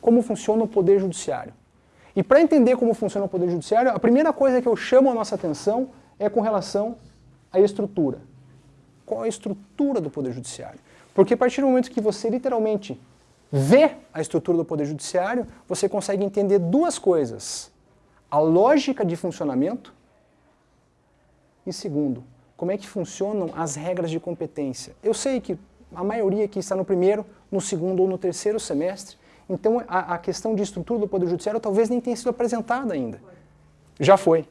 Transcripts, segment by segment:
como funciona o Poder Judiciário. E para entender como funciona o Poder Judiciário, a primeira coisa que eu chamo a nossa atenção é com relação à estrutura. Qual a estrutura do Poder Judiciário? Porque a partir do momento que você literalmente vê a estrutura do Poder Judiciário, você consegue entender duas coisas. A lógica de funcionamento e segundo, como é que funcionam as regras de competência. Eu sei que a maioria aqui está no primeiro, no segundo ou no terceiro semestre, então a, a questão de estrutura do Poder Judiciário talvez nem tenha sido apresentada ainda. Já foi.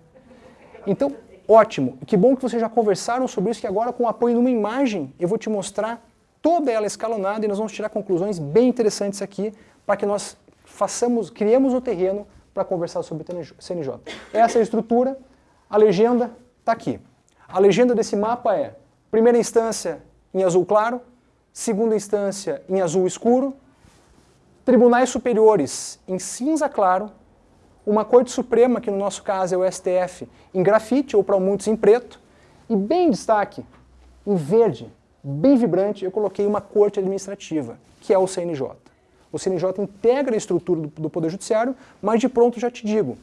Então, ótimo. Que bom que vocês já conversaram sobre isso, que agora com o apoio de uma imagem eu vou te mostrar toda ela escalonada e nós vamos tirar conclusões bem interessantes aqui para que nós façamos, criemos o terreno para conversar sobre o CNJ. Essa é a estrutura, a legenda está aqui. A legenda desse mapa é, primeira instância em azul claro, segunda instância em azul escuro, tribunais superiores em cinza claro, uma Corte Suprema, que no nosso caso é o STF, em grafite ou para muitos em preto, e bem em destaque, em verde, bem vibrante, eu coloquei uma Corte Administrativa, que é o CNJ. O CNJ integra a estrutura do, do Poder Judiciário, mas de pronto já te digo,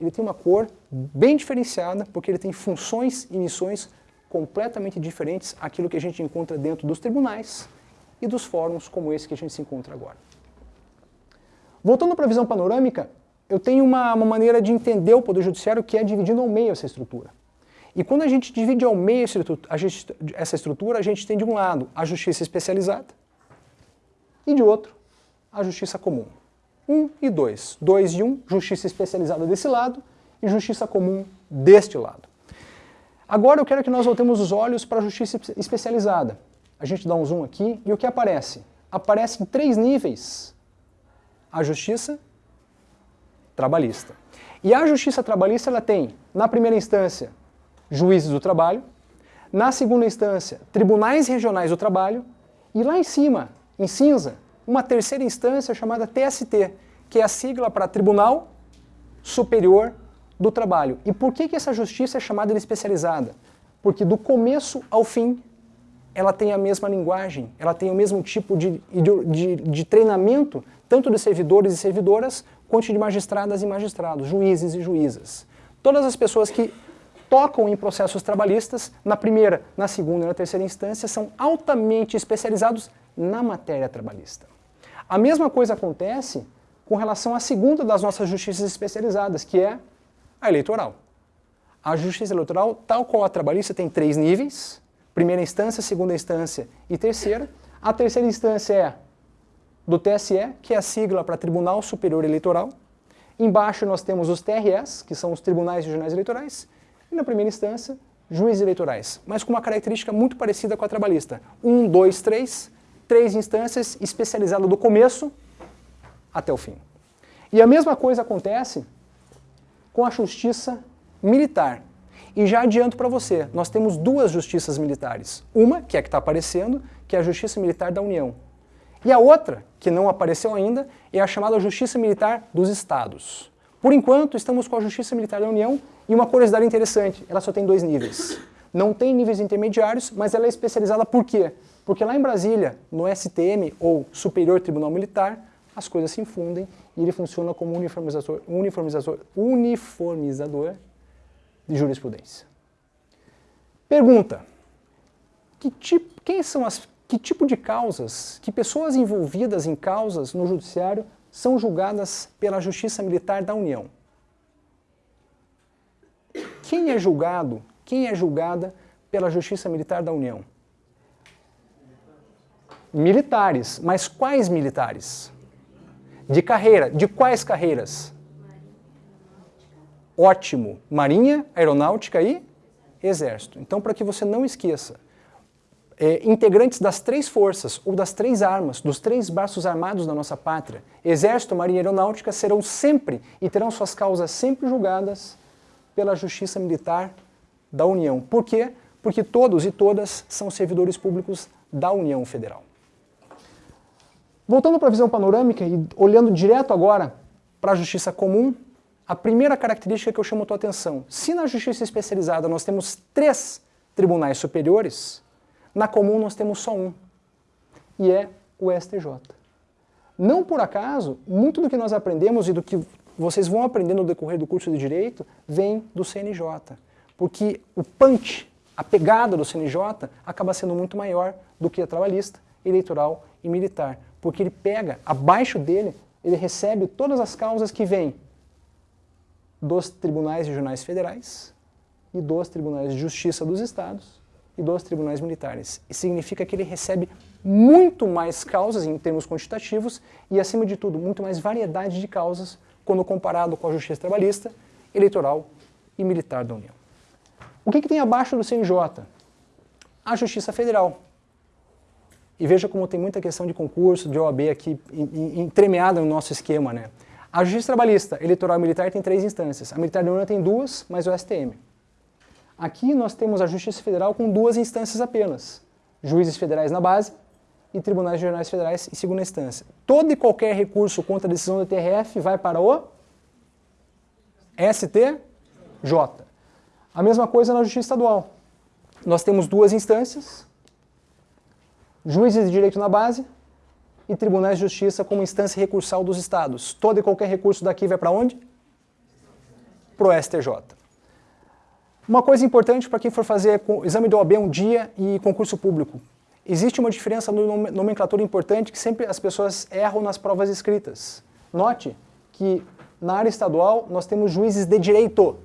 ele tem uma cor bem diferenciada, porque ele tem funções e missões completamente diferentes àquilo que a gente encontra dentro dos tribunais e dos fóruns como esse que a gente se encontra agora. Voltando para a visão panorâmica, eu tenho uma, uma, maneira de entender o Poder Judiciário que é dividindo ao meio essa estrutura. E quando a gente divide ao meio essa estrutura, a gente tem de um lado a justiça especializada e de outro a justiça comum. 1 e 2. 2 e 1, justiça especializada desse lado e justiça comum deste lado. Agora eu quero que nós voltemos os olhos para a justiça especializada. A gente dá um zoom aqui e o que aparece? Aparece em três níveis a justiça trabalhista. E a justiça trabalhista ela tem, na primeira instância, juízes do trabalho, na segunda instância, tribunais regionais do trabalho, e lá em cima, em cinza, uma terceira instância chamada TST, que é a sigla para Tribunal Superior do Trabalho. E por que, que essa justiça é chamada de especializada? Porque do começo ao fim ela tem a mesma linguagem, ela tem o mesmo tipo de, de, de treinamento, tanto de servidores e servidoras, quanto de magistradas e magistrados, juízes e juízas. Todas as pessoas que tocam em processos trabalhistas, na primeira, na segunda e na terceira instância, são altamente especializados na matéria trabalhista. A mesma coisa acontece com relação à segunda das nossas justiças especializadas, que é a eleitoral. A justiça eleitoral, tal qual a trabalhista, tem três níveis, primeira instância, segunda instância e terceira. A terceira instância é do TSE, que é a sigla para Tribunal Superior Eleitoral. Embaixo nós temos os TRS, que são os Tribunais Regionais Eleitorais. E na primeira instância, juízes eleitorais, mas com uma característica muito parecida com a trabalhista. Um, dois, três, três instâncias especializadas do começo até o fim. E a mesma coisa acontece com a justiça militar. E já adianto para você, nós temos duas justiças militares. Uma, que é a que está aparecendo, que é a Justiça Militar da União. E a outra, que não apareceu ainda, é a chamada Justiça Militar dos Estados. Por enquanto, estamos com a Justiça Militar da União e uma curiosidade interessante, ela só tem dois níveis. Não tem níveis intermediários, mas ela é especializada por quê? Porque lá em Brasília, no STM, ou Superior Tribunal Militar, as coisas se infundem e ele funciona como uniformizador, uniformizador, uniformizador de jurisprudência. Pergunta, que tipo, quem são as, que tipo de causas, que pessoas envolvidas em causas no judiciário são julgadas pela Justiça Militar da União? Quem é julgado, quem é julgada pela Justiça Militar da União? militares. Mas quais militares? De carreira. De quais carreiras? Ótimo. Marinha, Aeronáutica e Exército. Então, para que você não esqueça, é, integrantes das três forças ou das três armas, dos três braços armados da nossa pátria, Exército, Marinha e Aeronáutica, serão sempre e terão suas causas sempre julgadas pela Justiça Militar da União. Por quê? Porque todos e todas são servidores públicos da União Federal. Voltando para a visão panorâmica e olhando direto agora para a justiça comum, a primeira característica que eu chamo a tua atenção, se na justiça especializada nós temos três tribunais superiores, na comum nós temos só um, e é o STJ. Não por acaso, muito do que nós aprendemos e do que vocês vão aprender no decorrer do curso de Direito vem do CNJ. Porque o punch, a pegada do CNJ, acaba sendo muito maior do que a trabalhista, eleitoral e militar. Porque ele pega, abaixo dele, ele recebe todas as causas que vêm dos tribunais regionais federais e dos tribunais de justiça dos estados e dos tribunais militares. E significa que ele recebe muito mais causas em termos quantitativos e, acima de tudo, muito mais variedade de causas quando comparado com a justiça trabalhista, eleitoral e militar da União. O que, que tem abaixo do CNJ? A Justiça Federal. E veja como tem muita questão de concurso, de OAB aqui entremeada no nosso esquema. Né? A Justiça Trabalhista, Eleitoral e Militar tem três instâncias. A Militar da União tem duas, mas o STM. Aqui nós temos a Justiça Federal com duas instâncias apenas. Juízes federais na base e tribunais regionais federais em segunda instância. Todo e qualquer recurso contra a decisão do TRF vai para o STJ. A mesma coisa na Justiça Estadual. Nós temos duas instâncias, juízes de direito na base e tribunais de justiça como instância recursal dos estados. Todo e qualquer recurso daqui vai para onde? Para o STJ. Uma coisa importante para quem for fazer exame do OAB um dia e concurso público. Existe uma diferença no nomenclatura importante que sempre as pessoas erram nas provas escritas. Note que na área estadual nós temos juízes de direito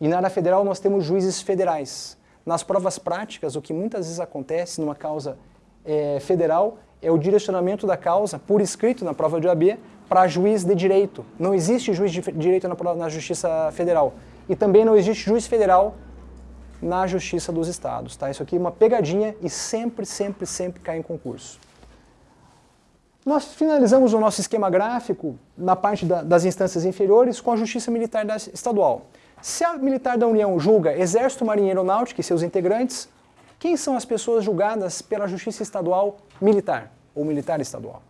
e na área federal nós temos juízes federais. Nas provas práticas, o que muitas vezes acontece numa causa é, federal é o direcionamento da causa por escrito na prova de OAB para juiz de direito. Não existe juiz de direito na, na Justiça Federal. E também não existe juiz federal na Justiça dos Estados. Tá? Isso aqui é uma pegadinha e sempre, sempre, sempre cai em concurso. Nós finalizamos o nosso esquema gráfico na parte da, das instâncias inferiores com a Justiça Militar Estadual. Se a Militar da União julga Exército, Marinha Aeronáutica e seus integrantes, quem são as pessoas julgadas pela Justiça Estadual Militar ou Militar Estadual?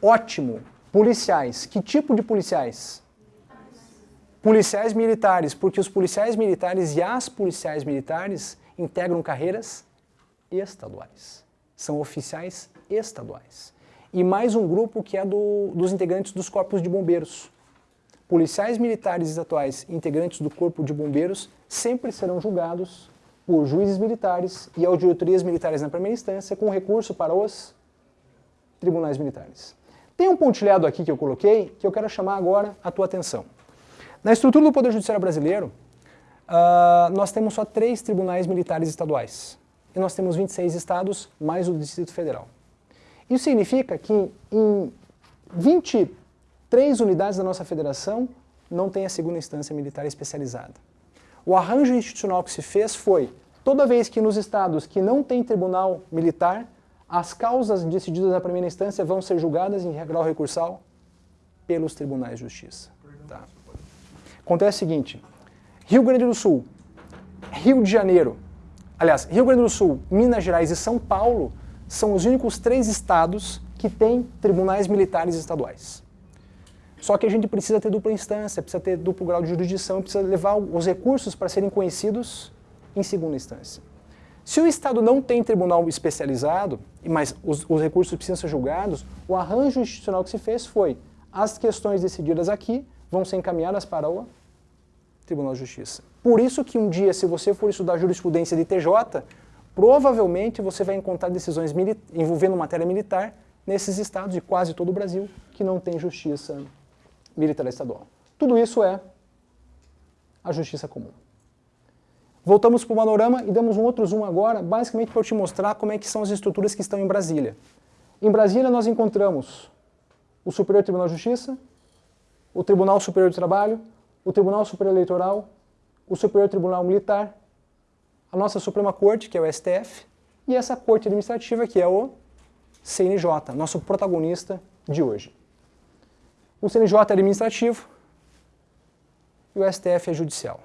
Ótimo. Policiais. Que tipo de policiais? Policiais militares, porque os policiais militares e as policiais militares integram carreiras estaduais. São oficiais estaduais. E mais um grupo que é do, dos integrantes dos corpos de bombeiros. Policiais militares atuais integrantes do corpo de bombeiros sempre serão julgados por juízes militares e auditorias militares na primeira instância com recurso para os tribunais militares. Tem um pontilhado aqui que eu coloquei que eu quero chamar agora a tua atenção. Na estrutura do Poder Judiciário brasileiro, uh, nós temos só três tribunais militares estaduais. E nós temos 26 estados, mais o Distrito Federal. Isso significa que em 23 unidades da nossa federação não tem a segunda instância militar especializada. O arranjo institucional que se fez foi, toda vez que nos estados que não tem tribunal militar, as causas decididas na primeira instância vão ser julgadas em grau recursal pelos tribunais de justiça. Tá. Acontece o seguinte, Rio Grande do Sul, Rio de Janeiro, aliás, Rio Grande do Sul, Minas Gerais e São Paulo são os únicos três estados que têm tribunais militares estaduais. Só que a gente precisa ter dupla instância, precisa ter duplo grau de jurisdição, precisa levar os recursos para serem conhecidos em segunda instância. Se o Estado não tem tribunal especializado, mas os, os recursos precisam ser julgados, o arranjo institucional que se fez foi as questões decididas aqui vão ser encaminhadas para o Tribunal de Justiça. Por isso que um dia, se você for estudar jurisprudência de TJ, provavelmente você vai encontrar decisões envolvendo matéria militar nesses estados de quase todo o Brasil que não tem justiça militar estadual. Tudo isso é a justiça comum. Voltamos para o panorama e damos um outro zoom agora, basicamente para te mostrar como é que são as estruturas que estão em Brasília. Em Brasília nós encontramos o Superior Tribunal de Justiça, o Tribunal Superior do Trabalho, o Tribunal Superior Eleitoral, o Superior Tribunal Militar, a nossa Suprema Corte, que é o STF, e essa Corte Administrativa, que é o CNJ, nosso protagonista de hoje. O CNJ é administrativo e o STF é judicial.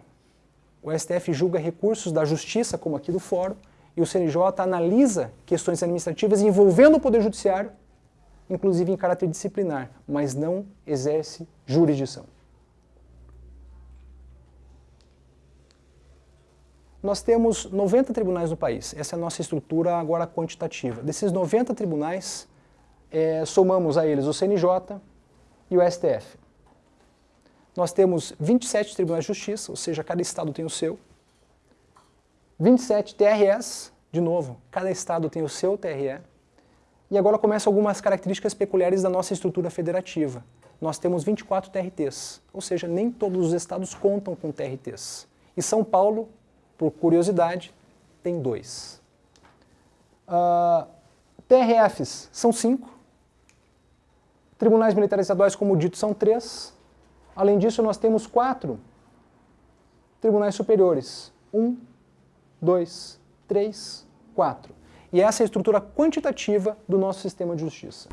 O STF julga recursos da justiça, como aqui do fórum, e o CNJ analisa questões administrativas envolvendo o Poder Judiciário inclusive em caráter disciplinar, mas não exerce jurisdição. Nós temos 90 tribunais no país, essa é a nossa estrutura agora quantitativa. Desses 90 tribunais, é, somamos a eles o CNJ e o STF. Nós temos 27 tribunais de justiça, ou seja, cada estado tem o seu. 27 TRS, de novo, cada estado tem o seu TRE. E agora começam algumas características peculiares da nossa estrutura federativa. Nós temos 24 TRTs, ou seja, nem todos os estados contam com TRTs. E São Paulo, por curiosidade, tem dois. Uh, TRFs são cinco. Tribunais militares estaduais, como dito, são três. Além disso, nós temos quatro tribunais superiores. Um, dois, três, quatro. E essa é a estrutura quantitativa do nosso sistema de justiça.